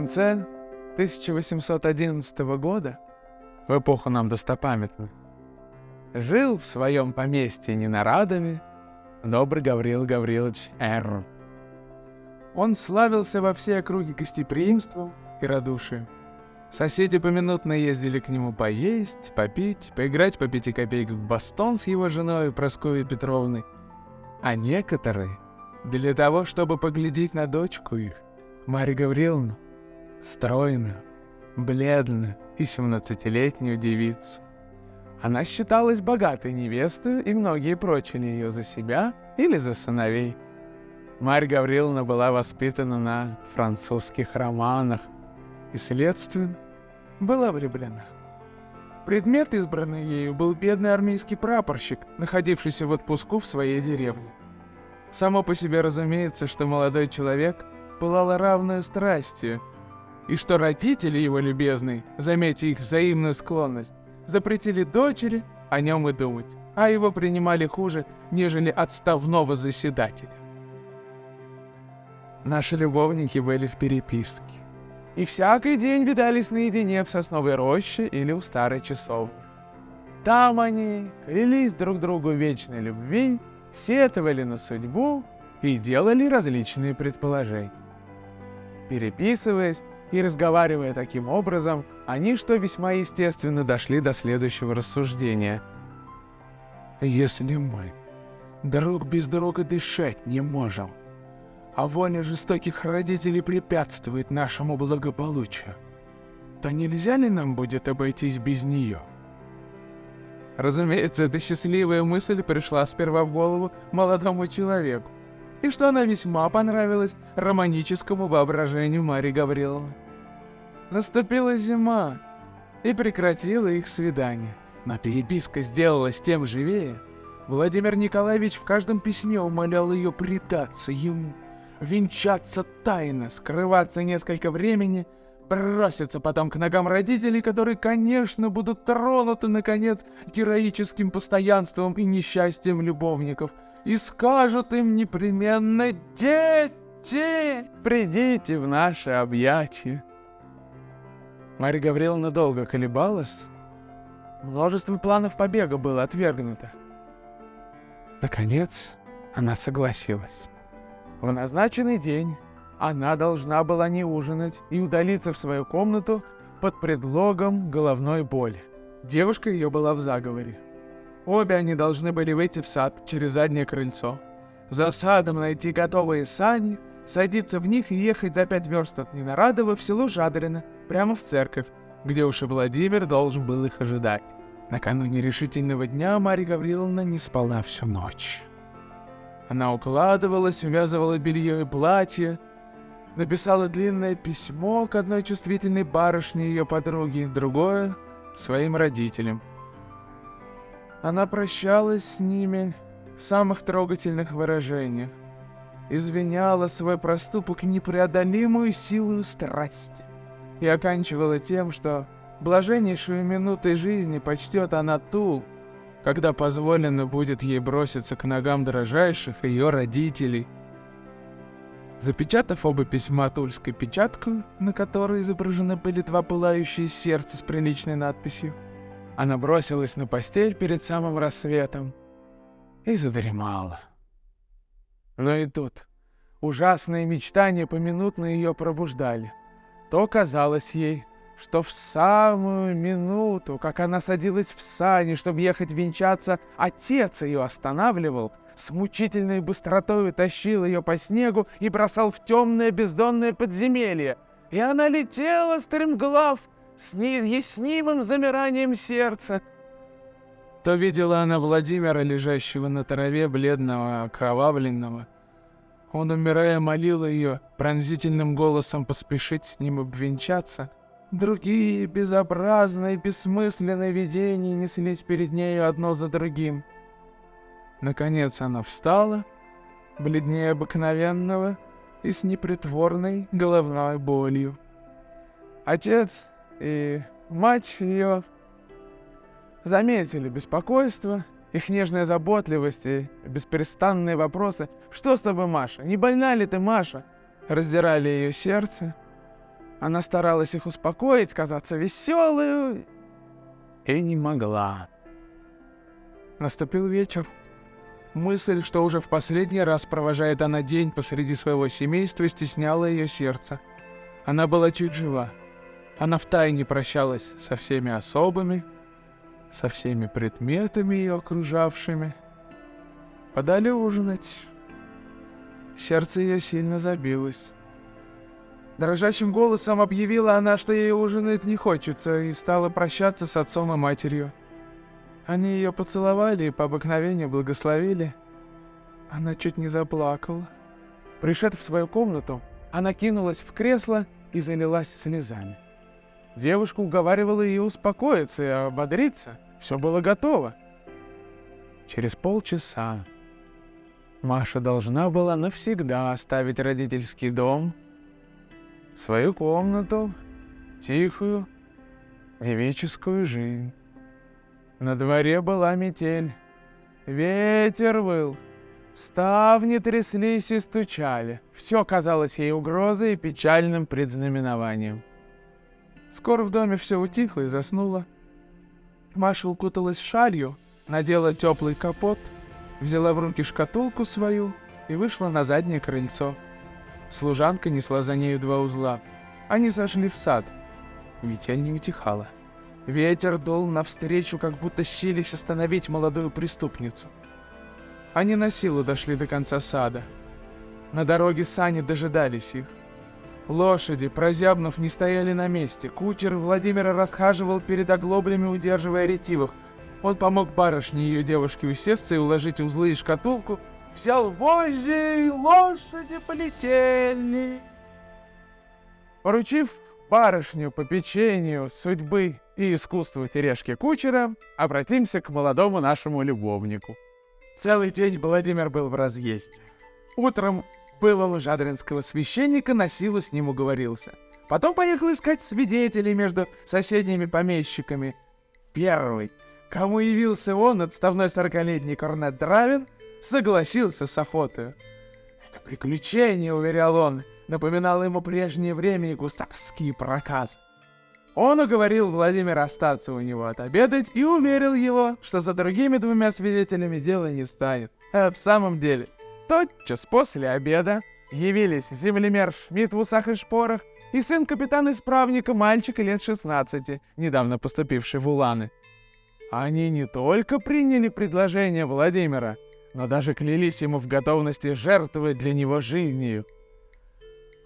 конце 1811 года, в эпоху нам достопамятную, жил в своем поместье Ненарадове добрый Гаврил Гаврилович Р. Он славился во всей округе гостеприимством и радушием. Соседи поминутно ездили к нему поесть, попить, поиграть по пяти копеек в бастон с его женой Прасковьей Петровной, а некоторые для того, чтобы поглядеть на дочку их, Марью Гавриловну, стройную, бледную и семнадцатилетнюю девицу. Она считалась богатой невестой, и многие прочили ее за себя или за сыновей. Марья Гавриловна была воспитана на французских романах и, следственно, была влюблена. Предмет, избранный ею, был бедный армейский прапорщик, находившийся в отпуску в своей деревне. Само по себе разумеется, что молодой человек пылал равную страстью, и что родители его любезные, заметя их взаимную склонность, запретили дочери о нем и думать, а его принимали хуже, нежели отставного заседателя. Наши любовники были в переписке. И всякий день видались наедине в сосновой роще или у старой часовни. Там они клялись друг другу вечной любви, сетовали на судьбу и делали различные предположения. Переписываясь и разговаривая таким образом, они, что весьма естественно, дошли до следующего рассуждения. «Если мы друг без друга дышать не можем, а воля жестоких родителей препятствует нашему благополучию, то нельзя ли нам будет обойтись без нее?» Разумеется, эта счастливая мысль пришла сперва в голову молодому человеку, и что она весьма понравилась романическому воображению Марии Гавриловны. Наступила зима, и прекратила их свидание. Но переписка сделалась тем живее. Владимир Николаевич в каждом письме умолял ее предаться ему, венчаться тайно, скрываться несколько времени, броситься потом к ногам родителей, которые, конечно, будут тронуты, наконец, героическим постоянством и несчастьем любовников, и скажут им непременно «Дети, придите в наши объятия». Марья Гавриловна долго колебалась. Множество планов побега было отвергнуто. Наконец, она согласилась. В назначенный день она должна была не ужинать и удалиться в свою комнату под предлогом головной боли. Девушка ее была в заговоре. Обе они должны были выйти в сад через заднее крыльцо. За садом найти готовые сани — садиться в них и ехать за пять верст от Ненарадова в село Жадрино, прямо в церковь, где уж и Владимир должен был их ожидать. Накануне решительного дня Марья Гавриловна не спала всю ночь. Она укладывалась, увязывала белье и платье, написала длинное письмо к одной чувствительной барышне ее подруги, другое — своим родителям. Она прощалась с ними в самых трогательных выражениях извиняла свой проступок непреодолимую силу страсти и оканчивала тем, что блаженнейшую минутой жизни почтет она ту, когда позволено будет ей броситься к ногам дрожайших ее родителей. Запечатав оба письма тульской печаткой, на которой изображены были два пылающие сердца с приличной надписью, она бросилась на постель перед самым рассветом и задремала. Но и тут ужасные мечтания поминутно ее пробуждали. То казалось ей, что в самую минуту, как она садилась в сани, чтобы ехать венчаться, отец ее останавливал, с мучительной быстротой тащил ее по снегу и бросал в темное бездонное подземелье. И она летела, стремглав, с неизъяснимым замиранием сердца. То видела она Владимира, лежащего на траве, бледного, окровавленного, он, умирая, молил ее пронзительным голосом поспешить с ним обвенчаться. Другие безобразные, бессмысленные видения неслись перед нею одно за другим. Наконец она встала, бледнее обыкновенного и с непритворной головной болью. Отец и мать ее заметили беспокойство их нежная заботливость и бесперестанные вопросы «Что с тобой, Маша? Не больна ли ты, Маша?» раздирали ее сердце Она старалась их успокоить, казаться веселой, и не могла. Наступил вечер. Мысль, что уже в последний раз провожает она день посреди своего семейства, стесняла ее сердце. Она была чуть жива. Она втайне прощалась со всеми особами, со всеми предметами ее окружавшими. Подали ужинать. Сердце ее сильно забилось. Дрожащим голосом объявила она, что ей ужинать не хочется, и стала прощаться с отцом и матерью. Они ее поцеловали и по обыкновению благословили. Она чуть не заплакала. Пришед в свою комнату, она кинулась в кресло и залилась слезами. Девушка уговаривала ее успокоиться и ободриться. Все было готово. Через полчаса Маша должна была навсегда оставить родительский дом, свою комнату, тихую, девическую жизнь. На дворе была метель. Ветер выл. Ставни тряслись и стучали. Все казалось ей угрозой и печальным предзнаменованием. Скоро в доме все утихло и заснуло. Маша укуталась шалью, надела теплый капот, взяла в руки шкатулку свою и вышла на заднее крыльцо. Служанка несла за нею два узла. Они зашли в сад. Метель не утихала. Ветер дул навстречу, как будто сились остановить молодую преступницу. Они на силу дошли до конца сада. На дороге сани дожидались их. Лошади, прозябнув, не стояли на месте. Кучер Владимира расхаживал перед оглоблями, удерживая ретивых. Он помог барышне и ее девушке усесться и уложить узлы и шкатулку. Взял вожжи, и лошади полетели. Поручив барышню по печенью судьбы и искусству тережки кучера, обратимся к молодому нашему любовнику. Целый день Владимир был в разъезде. Утром у жадринского священника, на силу с ним уговорился. Потом поехал искать свидетелей между соседними помещиками. Первый, кому явился он, отставной сорокалетний корнет Дравин, согласился с охотой. «Это приключение», — уверял он, напоминало ему прежнее время и гусарские проказы. Он уговорил Владимира остаться у него отобедать и уверил его, что за другими двумя свидетелями дело не станет. А в самом деле, тотчас после обеда явились землемер Шмидт в усах и шпорах и сын капитана-исправника, мальчика лет 16, недавно поступивший в Уланы. Они не только приняли предложение Владимира, но даже клялись ему в готовности жертвовать для него жизнью.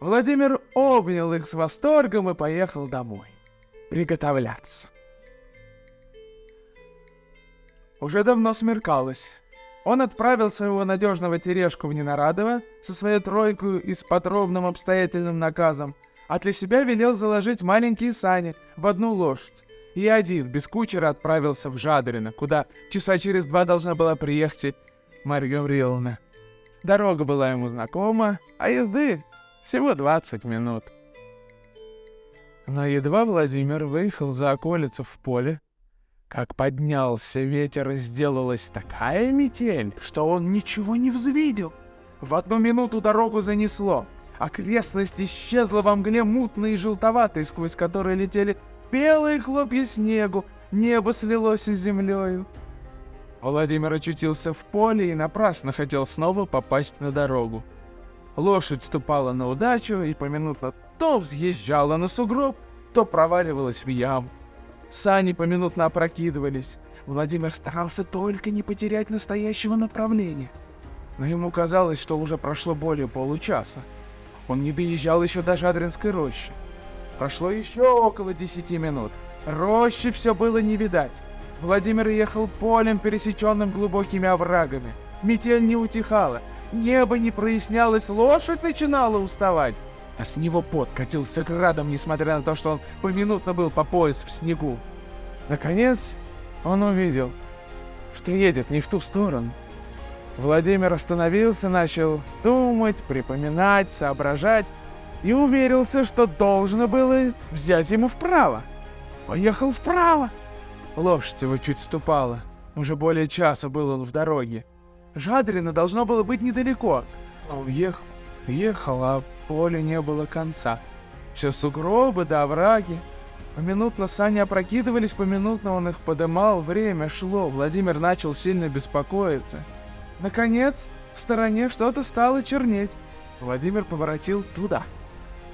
Владимир обнял их с восторгом и поехал домой приготовляться. Уже давно смеркалось. Он отправил своего надежного тережку в Ненарадово со своей тройкой и с подробным обстоятельным наказом, а для себя велел заложить маленькие сани в одну лошадь. И один, без кучера, отправился в Жадрино, куда часа через два должна была приехать Марья Гавриловна. Дорога была ему знакома, а езды всего 20 минут. Но едва Владимир выехал за околицу в поле, как поднялся ветер и сделалась такая метель, что он ничего не взвидел. В одну минуту дорогу занесло. Окрестность исчезла во мгле мутной и желтоватой, сквозь которые летели белые хлопья снегу, небо слилось с землею. Владимир очутился в поле и напрасно хотел снова попасть на дорогу. Лошадь ступала на удачу и поминутно то взъезжала на сугроб, то проваливалась в яму. Сани поминутно опрокидывались. Владимир старался только не потерять настоящего направления. Но ему казалось, что уже прошло более получаса. Он не доезжал еще до Жадринской рощи. Прошло еще около десяти минут. Рощи все было не видать. Владимир ехал полем, пересеченным глубокими оврагами. Метель не утихала, небо не прояснялось, лошадь начинала уставать а с него пот катился градом, несмотря на то, что он поминутно был по пояс в снегу. Наконец, он увидел, что едет не в ту сторону. Владимир остановился, начал думать, припоминать, соображать и уверился, что должно было взять ему вправо. Поехал вправо. Лошадь его чуть ступала. Уже более часа был он в дороге. Жадрино должно было быть недалеко. Он ехал, ехал, а полю не было конца. Все сугробы да овраги. Поминутно сани опрокидывались, поминутно он их подымал, время шло, Владимир начал сильно беспокоиться. Наконец, в стороне что-то стало чернеть. Владимир поворотил туда.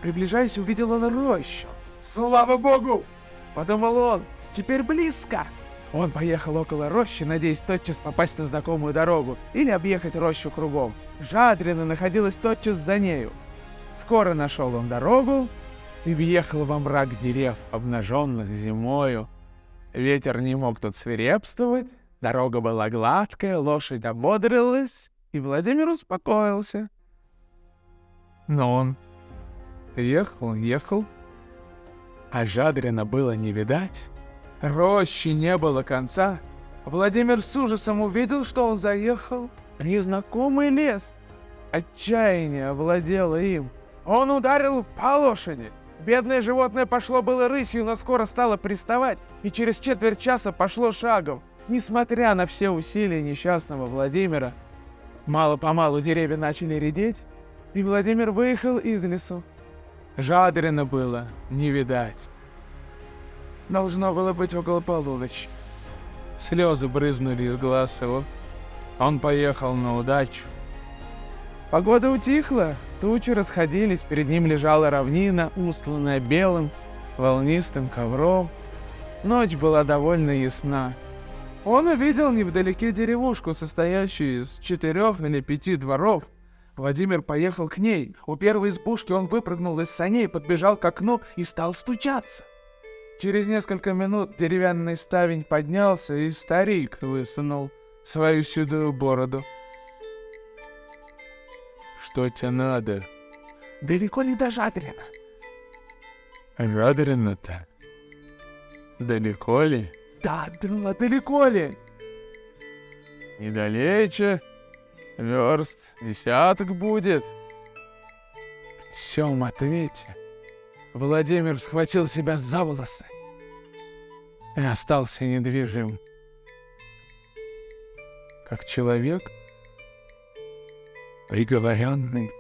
Приближаясь, увидел он рощу. «Слава богу!» — подумал он. «Теперь близко!» Он поехал около рощи, надеясь тотчас попасть на знакомую дорогу или объехать рощу кругом. Жадрина находилась тотчас за нею. Скоро нашел он дорогу и въехал во мрак дерев, обнаженных зимою. Ветер не мог тут свирепствовать, дорога была гладкая, лошадь ободрилась, и Владимир успокоился. Но он ехал, ехал, а Жадрина было не видать. Рощи не было конца. Владимир с ужасом увидел, что он заехал в незнакомый лес. Отчаяние овладело им. Он ударил по лошади. Бедное животное пошло было рысью, но скоро стало приставать, и через четверть часа пошло шагом. Несмотря на все усилия несчастного Владимира, мало-помалу деревья начали редеть, и Владимир выехал из лесу. Жадрина было не видать. Должно было быть около полуночи. Слезы брызнули из глаз его. Он поехал на удачу. Погода утихла, тучи расходились, перед ним лежала равнина, устланная белым, волнистым ковром. Ночь была довольно ясна. Он увидел невдалеке деревушку, состоящую из четырех или пяти дворов. Владимир поехал к ней. У первой избушки он выпрыгнул из саней, подбежал к окну и стал стучаться. Через несколько минут деревянный ставень поднялся, и старик высунул свою седую бороду. «Что тебе надо?» «Далеко ли до Жадрина?» «Жадрина-то? Далеко ли?» «Да, да, далеко ли?» «Недалече. Верст десяток будет». В всем ответе Владимир схватил себя за волосы и остался недвижим. Как человек, Regelverherrn.